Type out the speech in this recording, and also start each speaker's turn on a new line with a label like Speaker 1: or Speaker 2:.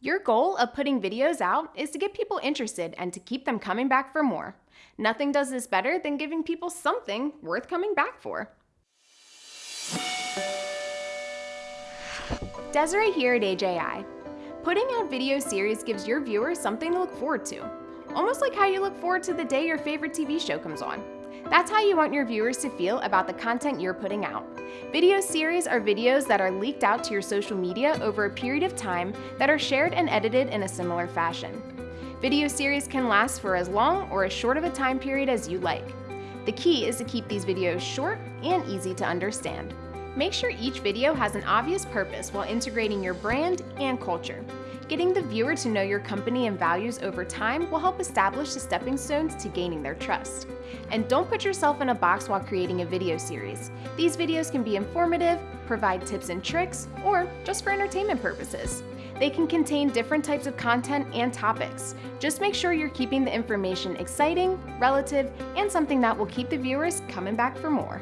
Speaker 1: Your goal of putting videos out is to get people interested and to keep them coming back for more. Nothing does this better than giving people something worth coming back for. Desiree here at AJI. Putting out video series gives your viewers something to look forward to, almost like how you look forward to the day your favorite TV show comes on. That's how you want your viewers to feel about the content you're putting out. Video series are videos that are leaked out to your social media over a period of time that are shared and edited in a similar fashion. Video series can last for as long or as short of a time period as you like. The key is to keep these videos short and easy to understand. Make sure each video has an obvious purpose while integrating your brand and culture. Getting the viewer to know your company and values over time will help establish the stepping stones to gaining their trust. And don't put yourself in a box while creating a video series. These videos can be informative, provide tips and tricks, or just for entertainment purposes. They can contain different types of content and topics. Just make sure you're keeping the information exciting, relative, and something that will keep the viewers coming back for more.